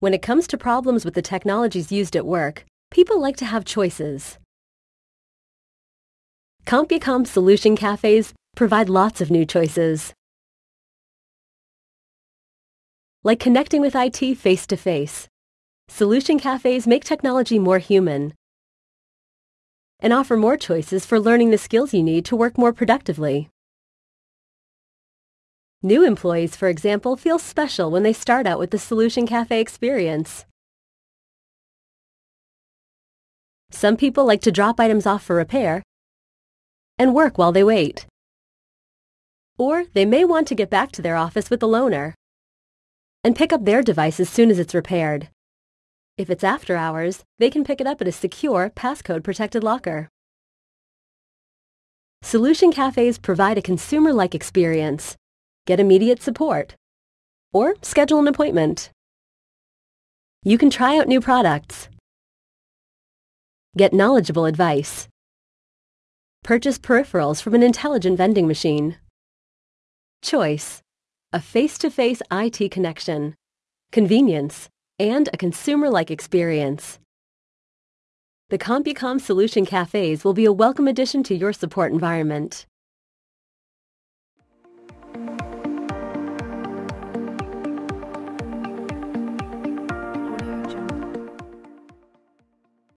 When it comes to problems with the technologies used at work, people like to have choices. CompuCom Solution Cafes provide lots of new choices. Like connecting with IT face-to-face, Solution Cafes make technology more human and offer more choices for learning the skills you need to work more productively. New employees, for example, feel special when they start out with the Solution Cafe experience. Some people like to drop items off for repair and work while they wait. Or they may want to get back to their office with the loaner and pick up their device as soon as it's repaired. If it's after hours, they can pick it up at a secure, passcode-protected locker. Solution cafes provide a consumer-like experience get immediate support, or schedule an appointment. You can try out new products, get knowledgeable advice, purchase peripherals from an intelligent vending machine. Choice, a face-to-face IT connection, convenience, and a consumer-like experience. The CompuCom Solution Cafes will be a welcome addition to your support environment.